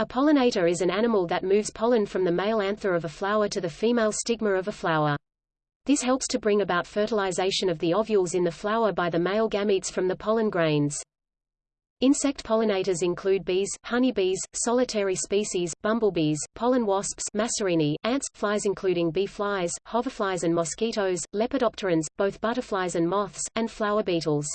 A pollinator is an animal that moves pollen from the male anther of a flower to the female stigma of a flower. This helps to bring about fertilization of the ovules in the flower by the male gametes from the pollen grains. Insect pollinators include bees, honeybees, solitary species, bumblebees, pollen wasps Masarinae, ants, flies including bee flies, hoverflies and mosquitoes, lepidopterans, both butterflies and moths, and flower beetles.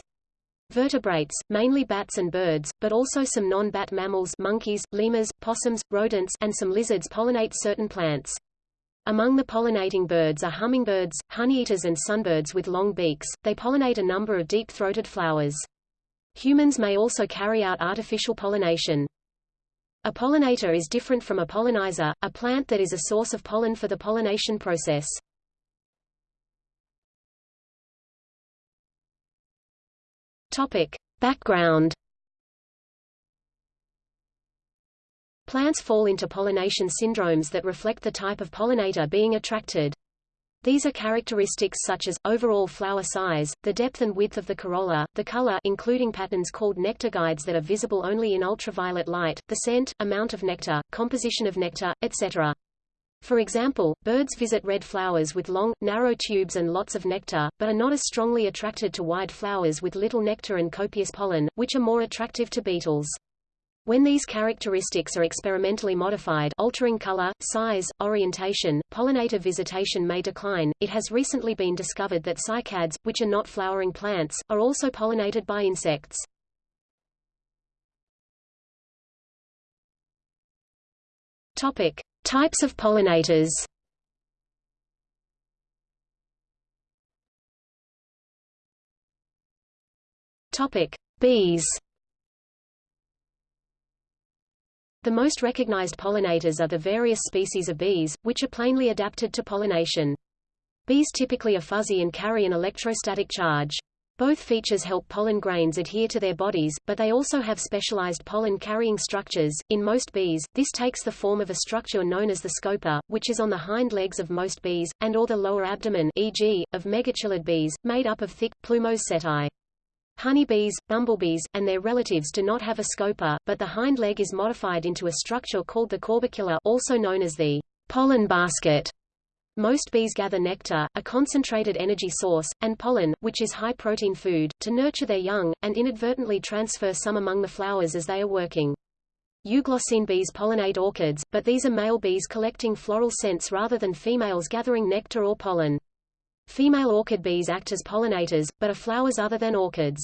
Vertebrates, mainly bats and birds, but also some non-bat mammals monkeys, lemurs, possums, rodents, and some lizards pollinate certain plants. Among the pollinating birds are hummingbirds, honeyeaters and sunbirds with long beaks, they pollinate a number of deep-throated flowers. Humans may also carry out artificial pollination. A pollinator is different from a pollinizer, a plant that is a source of pollen for the pollination process. Topic. Background Plants fall into pollination syndromes that reflect the type of pollinator being attracted. These are characteristics such as, overall flower size, the depth and width of the corolla, the color including patterns called nectar guides that are visible only in ultraviolet light, the scent, amount of nectar, composition of nectar, etc. For example, birds visit red flowers with long, narrow tubes and lots of nectar, but are not as strongly attracted to wide flowers with little nectar and copious pollen, which are more attractive to beetles. When these characteristics are experimentally modified altering color, size, orientation, pollinator visitation may decline. It has recently been discovered that cycads, which are not flowering plants, are also pollinated by insects. Topic: Types of pollinators. Topic: Bees. The most recognized pollinators are the various species of bees, which are plainly adapted to pollination. Bees typically are fuzzy and carry an electrostatic charge. Both features help pollen grains adhere to their bodies, but they also have specialized pollen-carrying structures. In most bees, this takes the form of a structure known as the scopa, which is on the hind legs of most bees, and or the lower abdomen e.g., of megachilid bees, made up of thick, plumose setae. Honeybees, bumblebees, and their relatives do not have a scopa, but the hind leg is modified into a structure called the corbicula also known as the pollen basket. Most bees gather nectar, a concentrated energy source, and pollen, which is high-protein food, to nurture their young, and inadvertently transfer some among the flowers as they are working. Euglossine bees pollinate orchids, but these are male bees collecting floral scents rather than females gathering nectar or pollen. Female orchid bees act as pollinators, but are flowers other than orchids.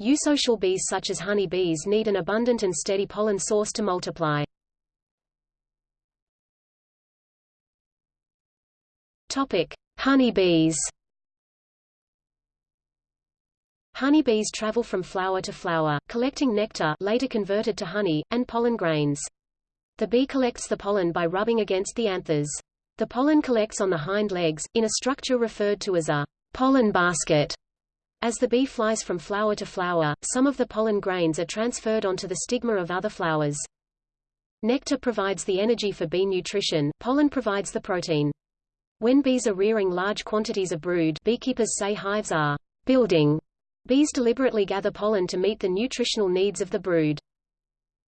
Eusocial bees such as honey bees need an abundant and steady pollen source to multiply. Topic: Honeybees. Honeybees travel from flower to flower, collecting nectar later converted to honey, and pollen grains. The bee collects the pollen by rubbing against the anthers. The pollen collects on the hind legs, in a structure referred to as a pollen basket. As the bee flies from flower to flower, some of the pollen grains are transferred onto the stigma of other flowers. Nectar provides the energy for bee nutrition, pollen provides the protein. When bees are rearing large quantities of brood beekeepers say hives are building. Bees deliberately gather pollen to meet the nutritional needs of the brood.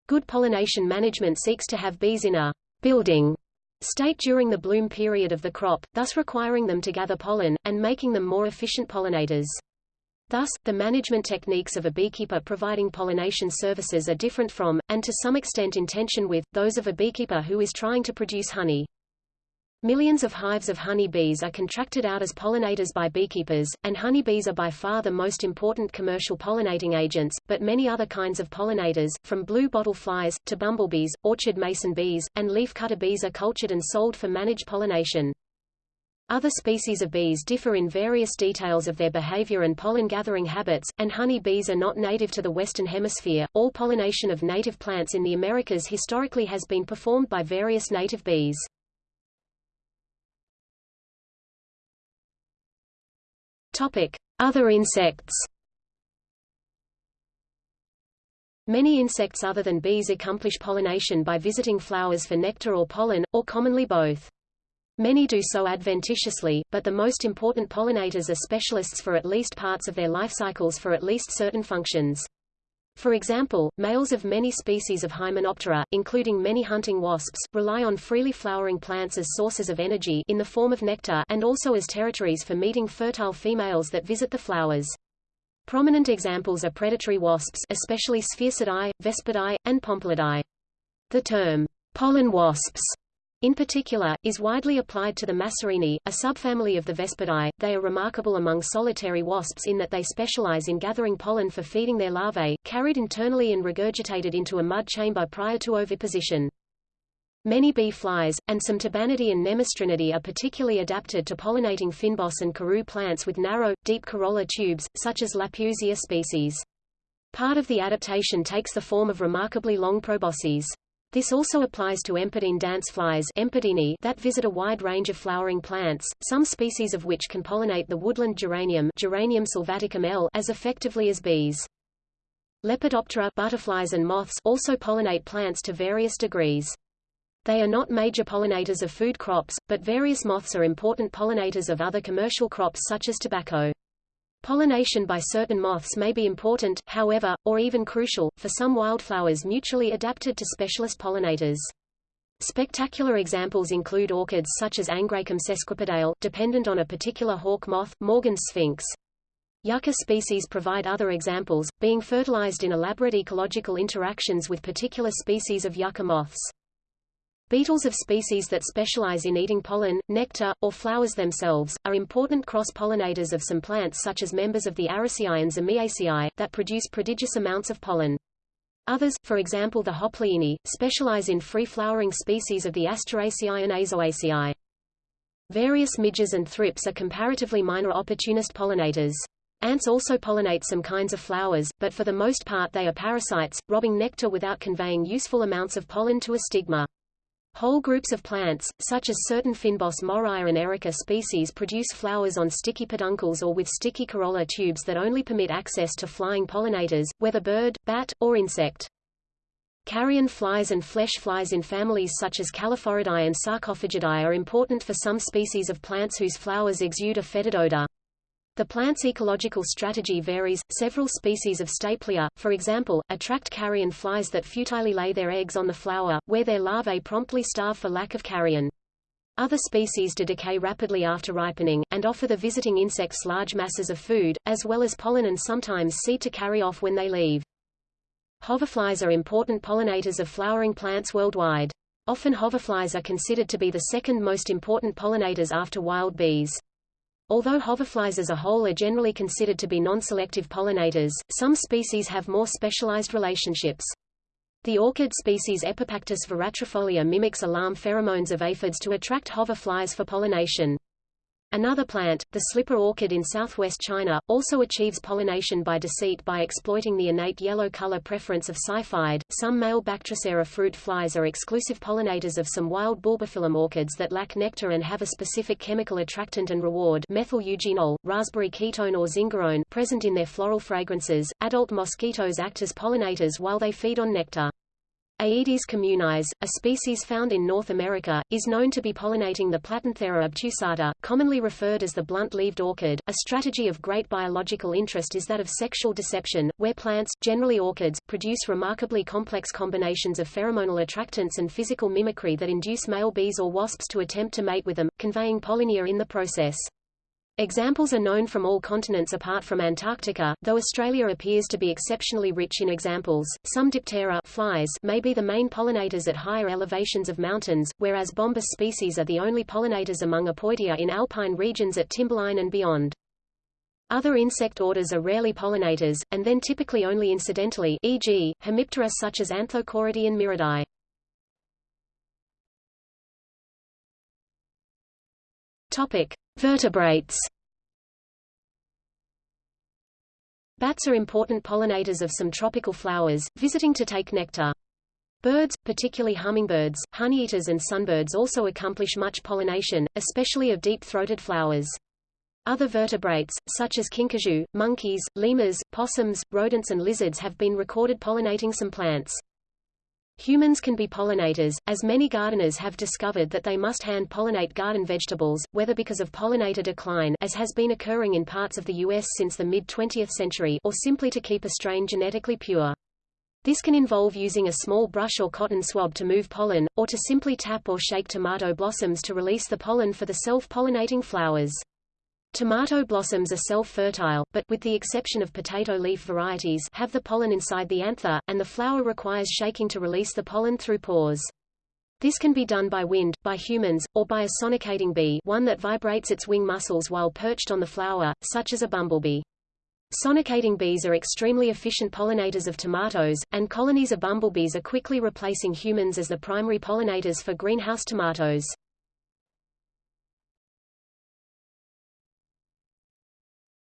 Good pollination management seeks to have bees in a building state during the bloom period of the crop, thus requiring them to gather pollen, and making them more efficient pollinators. Thus, the management techniques of a beekeeper providing pollination services are different from, and to some extent in tension with, those of a beekeeper who is trying to produce honey. Millions of hives of honey bees are contracted out as pollinators by beekeepers, and honeybees are by far the most important commercial pollinating agents, but many other kinds of pollinators, from blue bottle flies, to bumblebees, orchard mason bees, and leafcutter bees are cultured and sold for managed pollination. Other species of bees differ in various details of their behavior and pollen gathering habits, and honey bees are not native to the Western Hemisphere. All pollination of native plants in the Americas historically has been performed by various native bees. Other insects. Many insects other than bees accomplish pollination by visiting flowers for nectar or pollen, or commonly both. Many do so adventitiously, but the most important pollinators are specialists for at least parts of their life cycles for at least certain functions. For example, males of many species of Hymenoptera, including many hunting wasps, rely on freely flowering plants as sources of energy in the form of nectar and also as territories for meeting fertile females that visit the flowers. Prominent examples are predatory wasps especially Sphecidae, Vespidae, and Pompilidae. The term, pollen wasps, in particular, is widely applied to the Masarinae, a subfamily of the Vespidae. They are remarkable among solitary wasps in that they specialize in gathering pollen for feeding their larvae, carried internally and regurgitated into a mud chamber prior to oviposition. Many bee flies, and some Tabanidae and Nemestrinidae are particularly adapted to pollinating fynbos and karoo plants with narrow, deep corolla tubes, such as Lapeirousia species. Part of the adaptation takes the form of remarkably long proboscis. This also applies to empidine dance flies that visit a wide range of flowering plants, some species of which can pollinate the woodland geranium, geranium sylvaticum L as effectively as bees. Lepidoptera butterflies and moths also pollinate plants to various degrees. They are not major pollinators of food crops, but various moths are important pollinators of other commercial crops such as tobacco. Pollination by certain moths may be important, however, or even crucial, for some wildflowers mutually adapted to specialist pollinators. Spectacular examples include orchids such as Angraecum sesquipedale, dependent on a particular hawk moth, Morgan's sphinx. Yucca species provide other examples, being fertilized in elaborate ecological interactions with particular species of yucca moths. Beetles of species that specialize in eating pollen, nectar, or flowers themselves, are important cross-pollinators of some plants such as members of the Araceae and Zamiaceae, that produce prodigious amounts of pollen. Others, for example the Hopliini, specialize in free-flowering species of the Asteraceae and Aizoaceae. Various midges and thrips are comparatively minor opportunist pollinators. Ants also pollinate some kinds of flowers, but for the most part they are parasites, robbing nectar without conveying useful amounts of pollen to a stigma. Whole groups of plants, such as certain fynbos Moraea and erica species produce flowers on sticky peduncles or with sticky corolla tubes that only permit access to flying pollinators, whether bird, bat, or insect. Carrion flies and flesh flies in families such as Calliphoridae and Sarcophagidae are important for some species of plants whose flowers exude a fetid odor. The plant's ecological strategy varies. Several species of Stapelia, for example, attract carrion flies that futilely lay their eggs on the flower, where their larvae promptly starve for lack of carrion. Other species do decay rapidly after ripening, and offer the visiting insects large masses of food, as well as pollen and sometimes seed to carry off when they leave. Hoverflies are important pollinators of flowering plants worldwide. Often hoverflies are considered to be the second most important pollinators after wild bees. Although hoverflies as a whole are generally considered to be non-selective pollinators, some species have more specialized relationships. The orchid species Epipactis veratrifolia mimics alarm pheromones of aphids to attract hoverflies for pollination. Another plant, the slipper orchid in southwest China, also achieves pollination by deceit by exploiting the innate yellow color preference of syrphids. Some male Bactrocera fruit flies are exclusive pollinators of some wild bulbophyllum orchids that lack nectar and have a specific chemical attractant and reward methyl eugenol, raspberry ketone or zingerone present in their floral fragrances. Adult mosquitoes act as pollinators while they feed on nectar. Aedes communis, a species found in North America, is known to be pollinating the Platanthera obtusata, commonly referred as the blunt-leaved orchid. A strategy of great biological interest is that of sexual deception, where plants, generally orchids, produce remarkably complex combinations of pheromonal attractants and physical mimicry that induce male bees or wasps to attempt to mate with them, conveying pollinia in the process. Examples are known from all continents apart from Antarctica, though Australia appears to be exceptionally rich in examples. Some Diptera flies may be the main pollinators at higher elevations of mountains, whereas Bombus species are the only pollinators among Apoidea in alpine regions at timberline and beyond. Other insect orders are rarely pollinators, and then typically only incidentally e.g., Hemiptera such as Anthocoridae and Miridae. Topic. Vertebrates Bats are important pollinators of some tropical flowers, visiting to take nectar. Birds, particularly hummingbirds, honeyeaters and sunbirds also accomplish much pollination, especially of deep-throated flowers. Other vertebrates, such as kinkajou, monkeys, lemurs, possums, rodents and lizards have been recorded pollinating some plants. Humans can be pollinators, as many gardeners have discovered that they must hand-pollinate garden vegetables, whether because of pollinator decline as has been occurring in parts of the U.S. since the mid-20th century or simply to keep a strain genetically pure. This can involve using a small brush or cotton swab to move pollen, or to simply tap or shake tomato blossoms to release the pollen for the self-pollinating flowers. Tomato blossoms are self-fertile, but with the exception of potato leaf varieties have the pollen inside the anther, and the flower requires shaking to release the pollen through pores. This can be done by wind, by humans, or by a sonicating bee one that vibrates its wing muscles while perched on the flower, such as a bumblebee. Sonicating bees are extremely efficient pollinators of tomatoes, and colonies of bumblebees are quickly replacing humans as the primary pollinators for greenhouse tomatoes.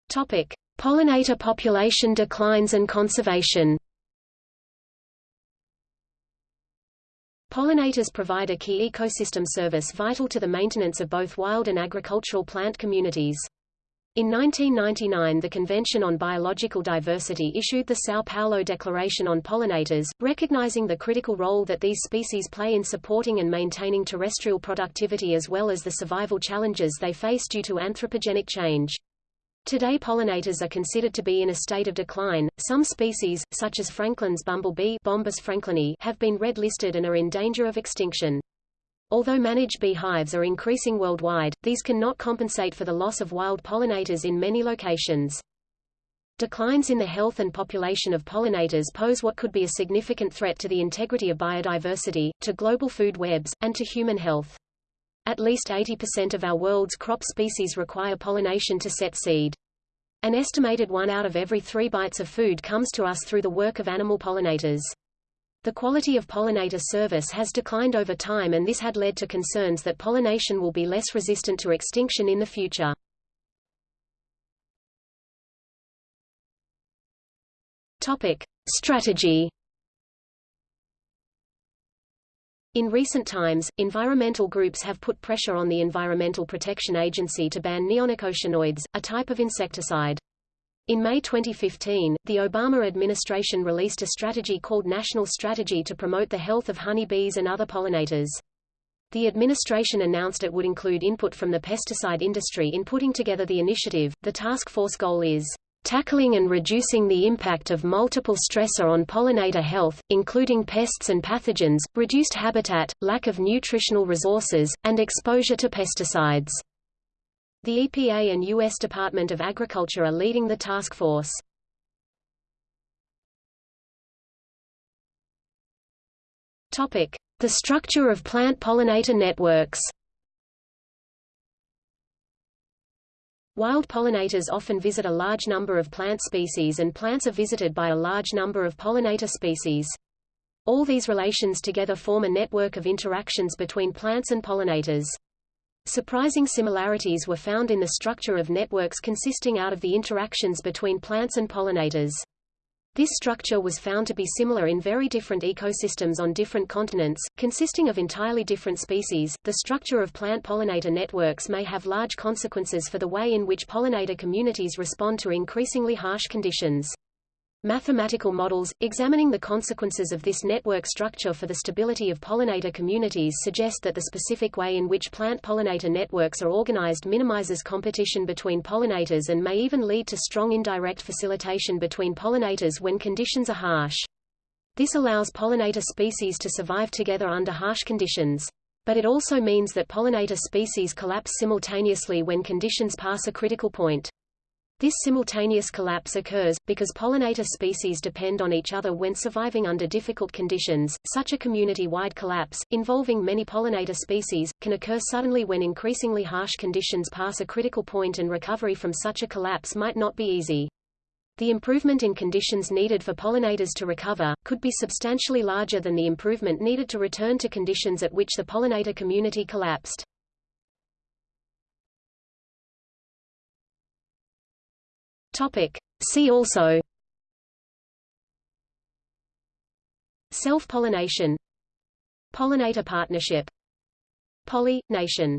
Topic: Pollinator population declines and conservation. Pollinators provide a key ecosystem service vital to the maintenance of both wild and agricultural plant communities. In 1999 the Convention on Biological Diversity issued the São Paulo Declaration on Pollinators, recognizing the critical role that these species play in supporting and maintaining terrestrial productivity as well as the survival challenges they face due to anthropogenic change. Today pollinators are considered to be in a state of decline. Some species, such as Franklin's bumblebee Bombus franklini, have been red-listed and are in danger of extinction. Although managed beehives are increasing worldwide, these cannot compensate for the loss of wild pollinators in many locations. Declines in the health and population of pollinators pose what could be a significant threat to the integrity of biodiversity, to global food webs, and to human health. At least 80% of our world's crop species require pollination to set seed. An estimated one out of every three bites of food comes to us through the work of animal pollinators. The quality of pollinator service has declined over time and this had led to concerns that pollination will be less resistant to extinction in the future. Topic. Strategy In recent times, environmental groups have put pressure on the Environmental Protection Agency to ban neonicotinoids, a type of insecticide. In May 2015, the Obama administration released a strategy called National Strategy to Promote the Health of Honeybees and Other Pollinators. The administration announced it would include input from the pesticide industry in putting together the initiative. The task force goal is tackling and reducing the impact of multiple stressor on pollinator health, including pests and pathogens, reduced habitat, lack of nutritional resources, and exposure to pesticides. The EPA and U.S. Department of Agriculture are leading the task force. The structure of plant pollinator networks Wild pollinators often visit a large number of plant species and plants are visited by a large number of pollinator species. All these relations together form a network of interactions between plants and pollinators. Surprising similarities were found in the structure of networks consisting out of the interactions between plants and pollinators. This structure was found to be similar in very different ecosystems on different continents, consisting of entirely different species. The structure of plant pollinator networks may have large consequences for the way in which pollinator communities respond to increasingly harsh conditions. Mathematical models, examining the consequences of this network structure for the stability of pollinator communities suggest that the specific way in which plant pollinator networks are organized minimizes competition between pollinators and may even lead to strong indirect facilitation between pollinators when conditions are harsh. This allows pollinator species to survive together under harsh conditions. But it also means that pollinator species collapse simultaneously when conditions pass a critical point. This simultaneous collapse occurs, because pollinator species depend on each other when surviving under difficult conditions. Such a community-wide collapse, involving many pollinator species, can occur suddenly when increasingly harsh conditions pass a critical point and recovery from such a collapse might not be easy. The improvement in conditions needed for pollinators to recover, could be substantially larger than the improvement needed to return to conditions at which the pollinator community collapsed. Topic. See also. Self-pollination. Pollinator partnership. Polly, nation